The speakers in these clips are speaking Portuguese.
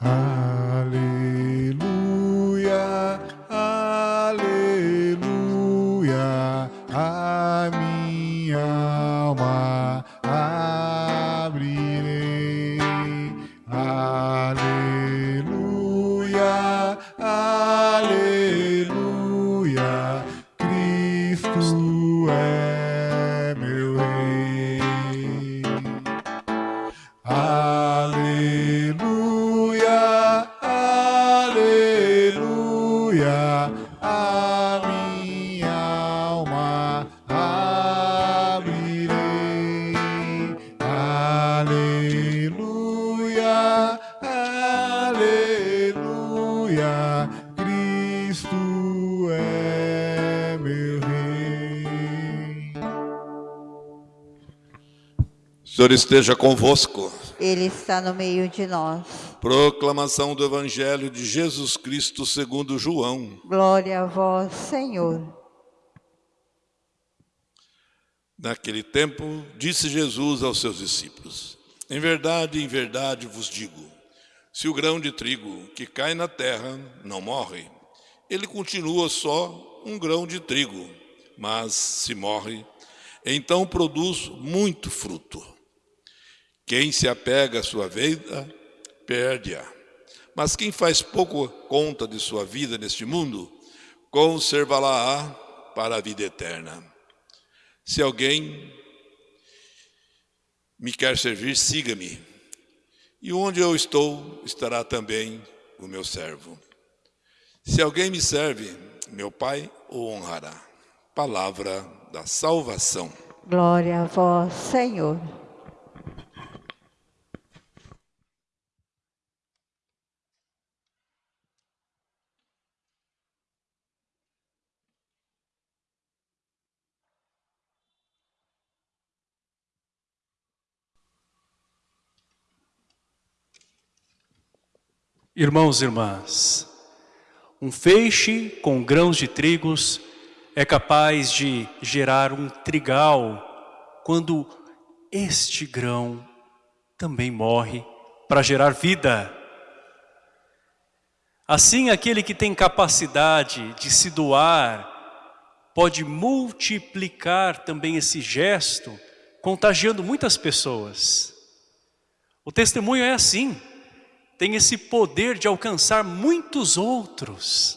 Aleluia, aleluia, a minha alma abrirei. Aleluia, aleluia, Cristo é meu rei. Aleluia, Senhor esteja convosco. Ele está no meio de nós. Proclamação do Evangelho de Jesus Cristo segundo João. Glória a vós, Senhor. Naquele tempo, disse Jesus aos seus discípulos: Em verdade, em verdade vos digo: se o grão de trigo que cai na terra não morre, ele continua só um grão de trigo, mas se morre, então produz muito fruto. Quem se apega à sua vida, perde-a. Mas quem faz pouco conta de sua vida neste mundo, conservá-la-á para a vida eterna. Se alguém me quer servir, siga-me. E onde eu estou, estará também o meu servo. Se alguém me serve, meu Pai o honrará. Palavra da salvação. Glória a vós, Senhor. Irmãos e irmãs, um feixe com grãos de trigos é capaz de gerar um trigal quando este grão também morre para gerar vida. Assim, aquele que tem capacidade de se doar pode multiplicar também esse gesto, contagiando muitas pessoas. O testemunho é assim tem esse poder de alcançar muitos outros.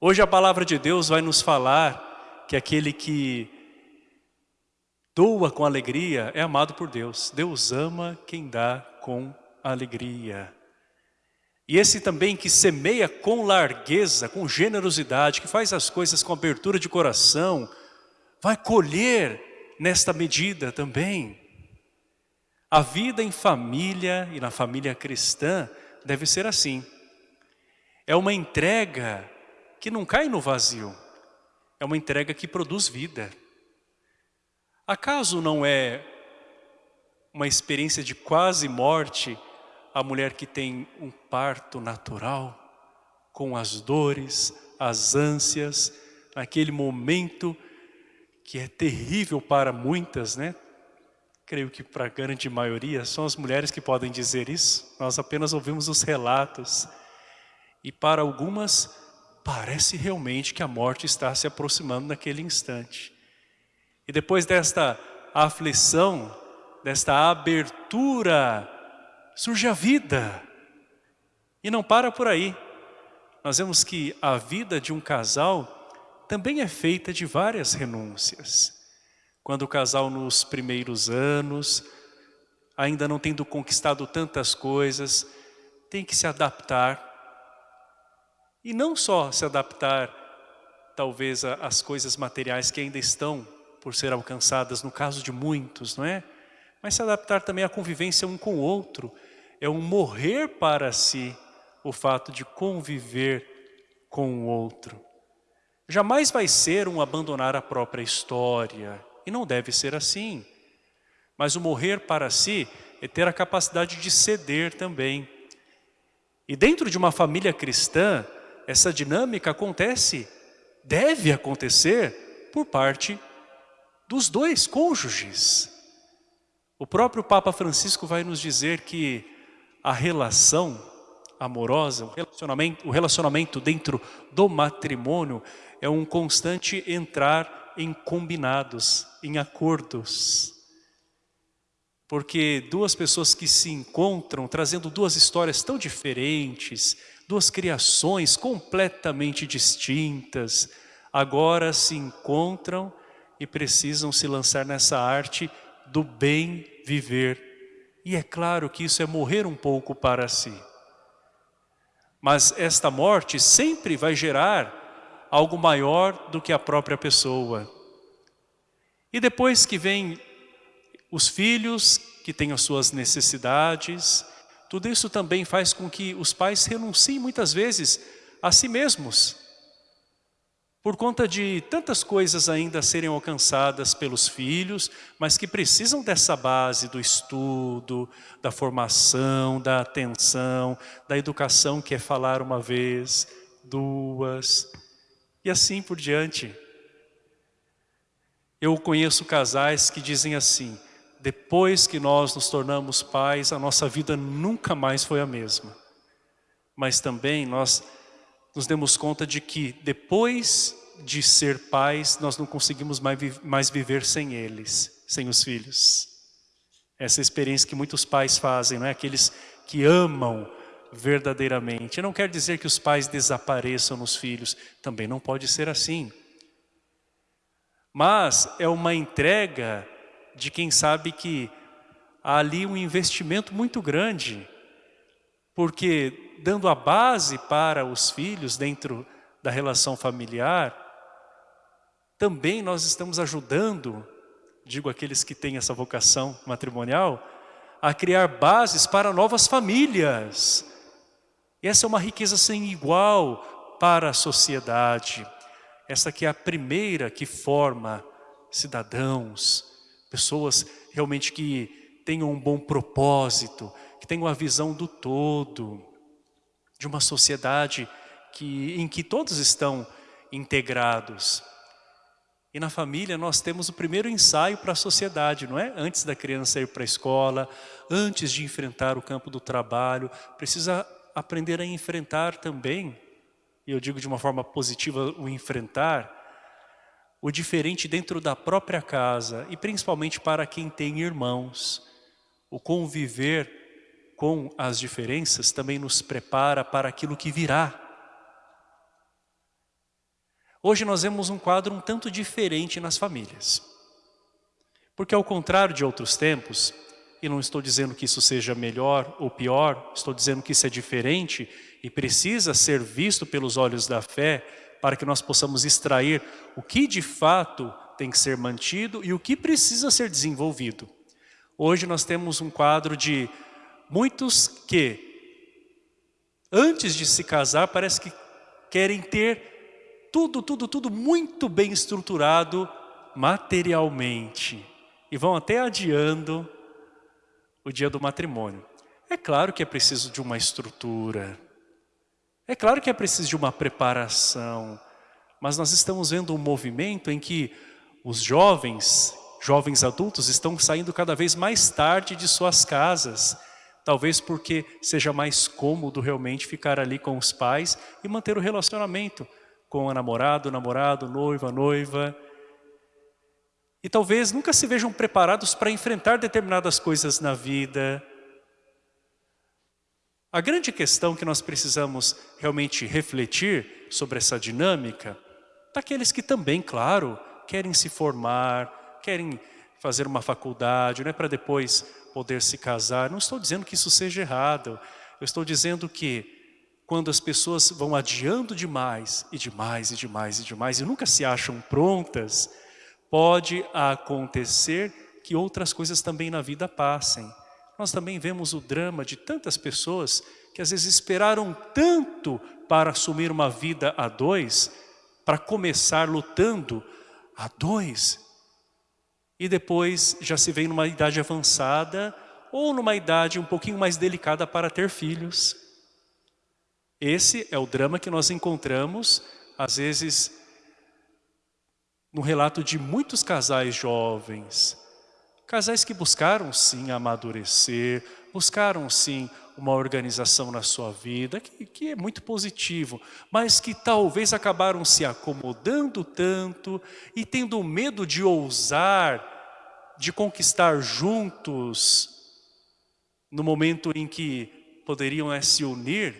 Hoje a palavra de Deus vai nos falar que aquele que doa com alegria é amado por Deus. Deus ama quem dá com alegria. E esse também que semeia com largueza, com generosidade, que faz as coisas com abertura de coração, vai colher nesta medida também. A vida em família e na família cristã deve ser assim. É uma entrega que não cai no vazio. É uma entrega que produz vida. Acaso não é uma experiência de quase morte a mulher que tem um parto natural, com as dores, as ânsias, naquele momento que é terrível para muitas, né? Creio que para a grande maioria, são as mulheres que podem dizer isso. Nós apenas ouvimos os relatos. E para algumas, parece realmente que a morte está se aproximando naquele instante. E depois desta aflição, desta abertura, surge a vida. E não para por aí. Nós vemos que a vida de um casal também é feita de várias renúncias. Quando o casal nos primeiros anos, ainda não tendo conquistado tantas coisas, tem que se adaptar. E não só se adaptar, talvez, às coisas materiais que ainda estão por ser alcançadas, no caso de muitos, não é? Mas se adaptar também à convivência um com o outro. É um morrer para si, o fato de conviver com o outro. Jamais vai ser um abandonar a própria história, e não deve ser assim. Mas o morrer para si é ter a capacidade de ceder também. E dentro de uma família cristã, essa dinâmica acontece, deve acontecer por parte dos dois cônjuges. O próprio Papa Francisco vai nos dizer que a relação amorosa, o relacionamento, o relacionamento dentro do matrimônio é um constante entrar em combinados, em acordos. Porque duas pessoas que se encontram trazendo duas histórias tão diferentes, duas criações completamente distintas, agora se encontram e precisam se lançar nessa arte do bem viver. E é claro que isso é morrer um pouco para si. Mas esta morte sempre vai gerar algo maior do que a própria pessoa. E depois que vem os filhos que têm as suas necessidades, tudo isso também faz com que os pais renunciem muitas vezes a si mesmos por conta de tantas coisas ainda serem alcançadas pelos filhos, mas que precisam dessa base do estudo, da formação, da atenção, da educação que é falar uma vez, duas, e assim por diante. Eu conheço casais que dizem assim, depois que nós nos tornamos pais, a nossa vida nunca mais foi a mesma. Mas também nós nos demos conta de que depois de ser pais, nós não conseguimos mais viver sem eles, sem os filhos. Essa é experiência que muitos pais fazem, não é? Aqueles que amam verdadeiramente. Não quer dizer que os pais desapareçam nos filhos, também não pode ser assim. Mas é uma entrega de quem sabe que há ali um investimento muito grande, porque dando a base para os filhos dentro da relação familiar, também nós estamos ajudando, digo aqueles que têm essa vocação matrimonial, a criar bases para novas famílias. E essa é uma riqueza sem igual para a sociedade. Essa que é a primeira que forma cidadãos, pessoas realmente que tenham um bom propósito, que tenham a visão do todo de uma sociedade que, em que todos estão integrados. E na família nós temos o primeiro ensaio para a sociedade, não é? Antes da criança ir para a escola, antes de enfrentar o campo do trabalho, precisa aprender a enfrentar também, e eu digo de uma forma positiva o enfrentar, o diferente dentro da própria casa e principalmente para quem tem irmãos, o conviver com as diferenças também nos prepara para aquilo que virá. Hoje nós vemos um quadro um tanto diferente nas famílias. Porque ao contrário de outros tempos, e não estou dizendo que isso seja melhor ou pior, estou dizendo que isso é diferente e precisa ser visto pelos olhos da fé para que nós possamos extrair o que de fato tem que ser mantido e o que precisa ser desenvolvido. Hoje nós temos um quadro de Muitos que, antes de se casar, parece que querem ter tudo, tudo, tudo muito bem estruturado materialmente. E vão até adiando o dia do matrimônio. É claro que é preciso de uma estrutura. É claro que é preciso de uma preparação. Mas nós estamos vendo um movimento em que os jovens, jovens adultos, estão saindo cada vez mais tarde de suas casas Talvez porque seja mais cômodo realmente ficar ali com os pais e manter o relacionamento com a namorado, namorado, noiva, noiva. E talvez nunca se vejam preparados para enfrentar determinadas coisas na vida. A grande questão que nós precisamos realmente refletir sobre essa dinâmica, daqueles que também, claro, querem se formar, querem fazer uma faculdade, não é para depois poder se casar. Não estou dizendo que isso seja errado. Eu estou dizendo que quando as pessoas vão adiando demais, e demais, e demais, e demais, e nunca se acham prontas, pode acontecer que outras coisas também na vida passem. Nós também vemos o drama de tantas pessoas que às vezes esperaram tanto para assumir uma vida a dois, para começar lutando a dois, e depois já se vem numa idade avançada ou numa idade um pouquinho mais delicada para ter filhos. Esse é o drama que nós encontramos, às vezes, no relato de muitos casais jovens. Casais que buscaram sim amadurecer, buscaram sim uma organização na sua vida, que, que é muito positivo, mas que talvez acabaram se acomodando tanto e tendo medo de ousar, de conquistar juntos, no momento em que poderiam é, se unir,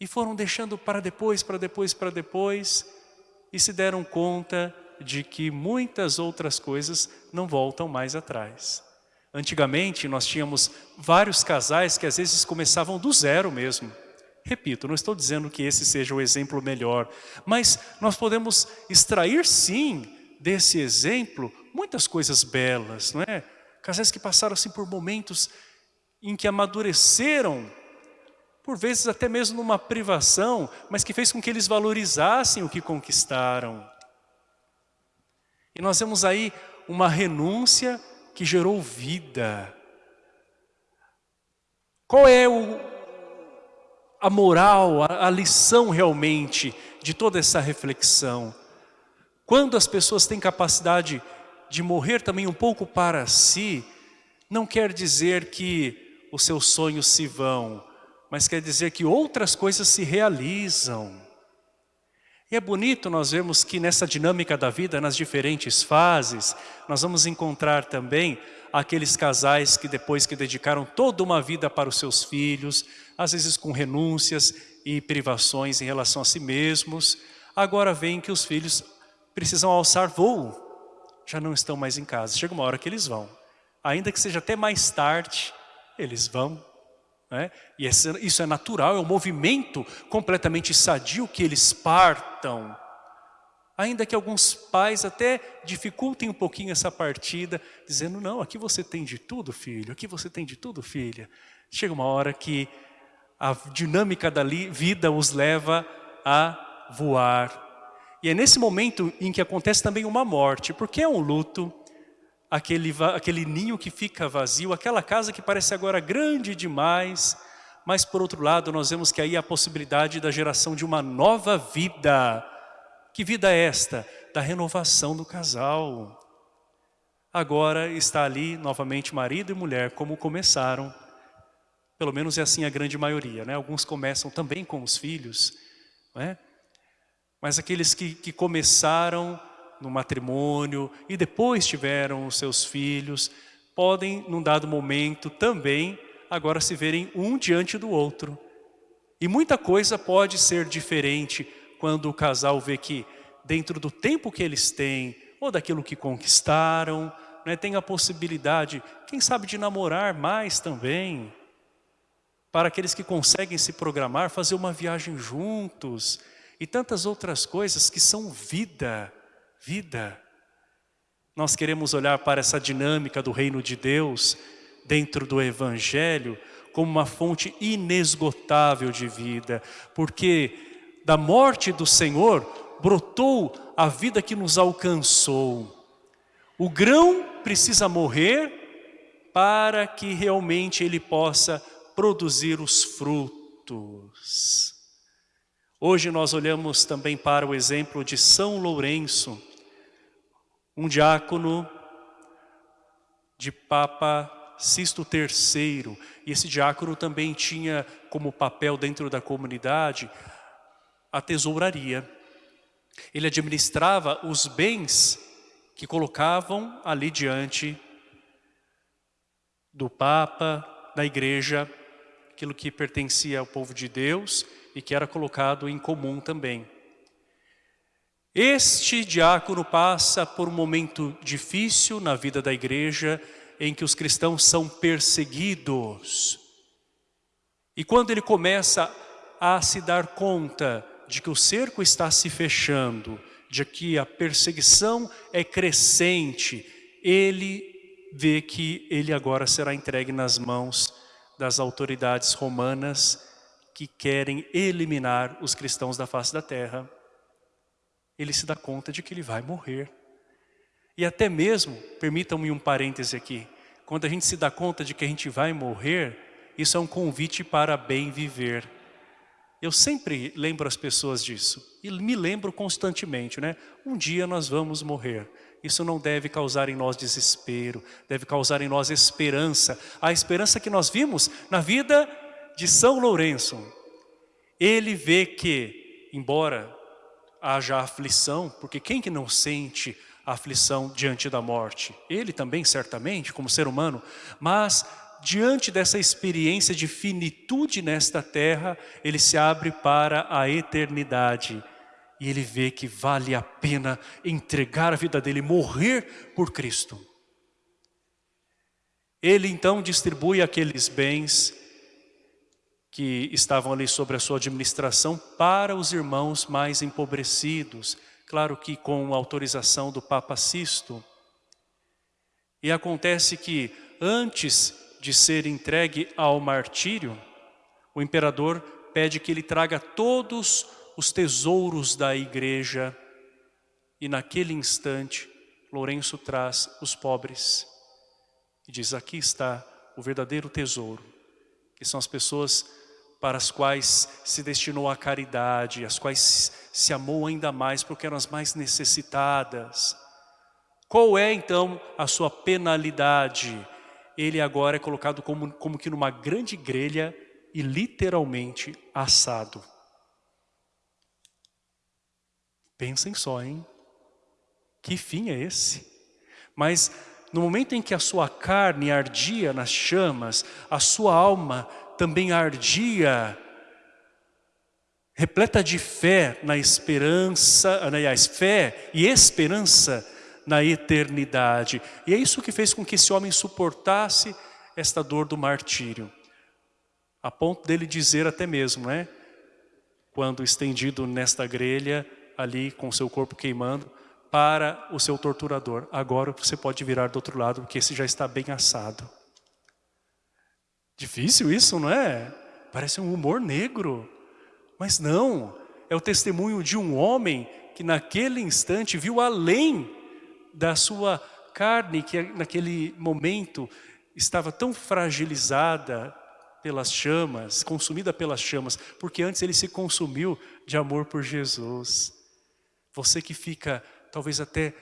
e foram deixando para depois, para depois, para depois, e se deram conta de que muitas outras coisas não voltam mais atrás. Antigamente nós tínhamos vários casais que às vezes começavam do zero mesmo. Repito, não estou dizendo que esse seja o exemplo melhor, mas nós podemos extrair sim desse exemplo muitas coisas belas, não é? Casais que passaram assim por momentos em que amadureceram, por vezes até mesmo numa privação, mas que fez com que eles valorizassem o que conquistaram. E nós vemos aí uma renúncia que gerou vida. Qual é o, a moral, a, a lição realmente de toda essa reflexão? Quando as pessoas têm capacidade de morrer também um pouco para si, não quer dizer que os seus sonhos se vão, mas quer dizer que outras coisas se realizam. E é bonito nós vemos que nessa dinâmica da vida, nas diferentes fases, nós vamos encontrar também aqueles casais que depois que dedicaram toda uma vida para os seus filhos, às vezes com renúncias e privações em relação a si mesmos, agora veem que os filhos precisam alçar voo, já não estão mais em casa. Chega uma hora que eles vão, ainda que seja até mais tarde, eles vão né? E isso é natural, é um movimento completamente sadio que eles partam. Ainda que alguns pais até dificultem um pouquinho essa partida, dizendo, não, aqui você tem de tudo, filho, aqui você tem de tudo, filha. Chega uma hora que a dinâmica da vida os leva a voar. E é nesse momento em que acontece também uma morte, porque é um luto, aquele, aquele ninho que fica vazio, aquela casa que parece agora grande demais, mas por outro lado nós vemos que aí há a possibilidade da geração de uma nova vida. Que vida é esta? Da renovação do casal. Agora está ali novamente marido e mulher como começaram. Pelo menos é assim a grande maioria, né? Alguns começam também com os filhos, não é? Mas aqueles que, que começaram no matrimônio e depois tiveram os seus filhos, podem, num dado momento, também agora se verem um diante do outro. E muita coisa pode ser diferente quando o casal vê que dentro do tempo que eles têm, ou daquilo que conquistaram, né, tem a possibilidade, quem sabe, de namorar mais também. Para aqueles que conseguem se programar, fazer uma viagem juntos e tantas outras coisas que são vida vida. Nós queremos olhar para essa dinâmica do reino de Deus dentro do Evangelho como uma fonte inesgotável de vida, porque da morte do Senhor brotou a vida que nos alcançou. O grão precisa morrer para que realmente ele possa produzir os frutos. Hoje nós olhamos também para o exemplo de São Lourenço, um diácono de Papa Sisto III. E esse diácono também tinha como papel dentro da comunidade a tesouraria. Ele administrava os bens que colocavam ali diante do Papa, da igreja, aquilo que pertencia ao povo de Deus e que era colocado em comum também. Este diácono passa por um momento difícil na vida da igreja, em que os cristãos são perseguidos. E quando ele começa a se dar conta de que o cerco está se fechando, de que a perseguição é crescente, ele vê que ele agora será entregue nas mãos das autoridades romanas que querem eliminar os cristãos da face da terra ele se dá conta de que ele vai morrer. E até mesmo, permitam-me um parêntese aqui, quando a gente se dá conta de que a gente vai morrer, isso é um convite para bem viver. Eu sempre lembro as pessoas disso. E me lembro constantemente, né? Um dia nós vamos morrer. Isso não deve causar em nós desespero, deve causar em nós esperança. A esperança que nós vimos na vida de São Lourenço. Ele vê que, embora haja aflição, porque quem que não sente aflição diante da morte? Ele também, certamente, como ser humano, mas diante dessa experiência de finitude nesta terra, ele se abre para a eternidade. E ele vê que vale a pena entregar a vida dele, morrer por Cristo. Ele então distribui aqueles bens que estavam ali sobre a sua administração para os irmãos mais empobrecidos. Claro que com autorização do Papa Sisto. E acontece que antes de ser entregue ao martírio, o imperador pede que ele traga todos os tesouros da igreja e naquele instante Lourenço traz os pobres e diz aqui está o verdadeiro tesouro que são as pessoas para as quais se destinou a caridade, as quais se amou ainda mais porque eram as mais necessitadas. Qual é então a sua penalidade? ele agora é colocado como, como que numa grande grelha e literalmente assado. Pensem só, hein? Que fim é esse? Mas no momento em que a sua carne ardia nas chamas, a sua alma também ardia, repleta de fé na esperança, aliás, fé e esperança na eternidade. E é isso que fez com que esse homem suportasse esta dor do martírio. A ponto dele dizer até mesmo, né? Quando estendido nesta grelha, ali com seu corpo queimando, para o seu torturador. Agora você pode virar do outro lado, porque esse já está bem assado. Difícil isso, não é? Parece um humor negro. Mas não, é o testemunho de um homem que naquele instante viu além da sua carne que naquele momento estava tão fragilizada pelas chamas, consumida pelas chamas, porque antes ele se consumiu de amor por Jesus. Você que fica talvez até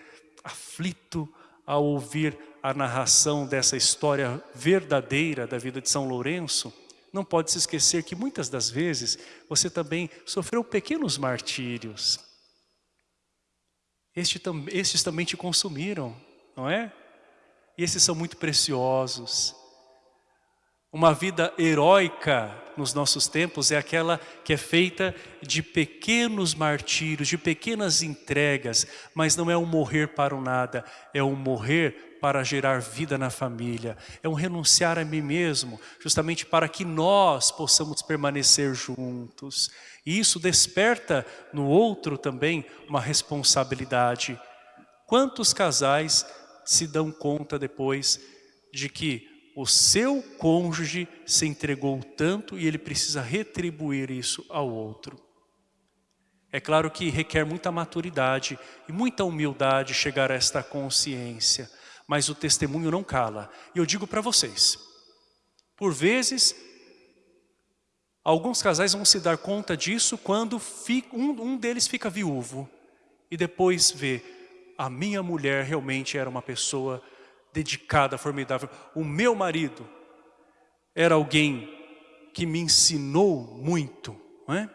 aflito ao ouvir a narração dessa história verdadeira da vida de São Lourenço, não pode se esquecer que muitas das vezes você também sofreu pequenos martírios, este, estes também te consumiram, não é? E esses são muito preciosos. Uma vida heróica nos nossos tempos é aquela que é feita de pequenos martírios, de pequenas entregas, mas não é um morrer para o nada, é um morrer para gerar vida na família, é um renunciar a mim mesmo, justamente para que nós possamos permanecer juntos. E isso desperta no outro também uma responsabilidade. Quantos casais se dão conta depois de que o seu cônjuge se entregou tanto e ele precisa retribuir isso ao outro? É claro que requer muita maturidade e muita humildade chegar a esta consciência, mas o testemunho não cala. E eu digo para vocês, por vezes Alguns casais vão se dar conta disso quando um, deles fica viúvo e depois vê, a minha mulher realmente era uma pessoa dedicada, formidável. O meu marido era alguém que me ensinou muito. Não, é?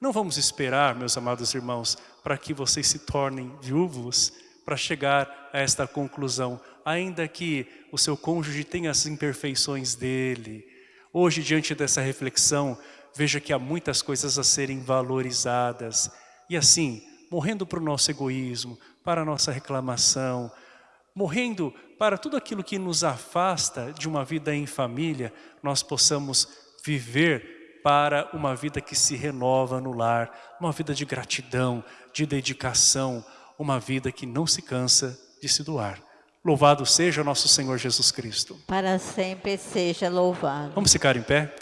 não vamos esperar, meus amados irmãos, para que vocês se tornem viúvos para chegar a esta conclusão, ainda que o seu cônjuge tenha as imperfeições dele, Hoje, diante dessa reflexão, veja que há muitas coisas a serem valorizadas. E assim, morrendo para o nosso egoísmo, para a nossa reclamação, morrendo para tudo aquilo que nos afasta de uma vida em família, nós possamos viver para uma vida que se renova no lar, uma vida de gratidão, de dedicação, uma vida que não se cansa de se doar. Louvado seja nosso Senhor Jesus Cristo. Para sempre seja louvado. Vamos ficar em pé?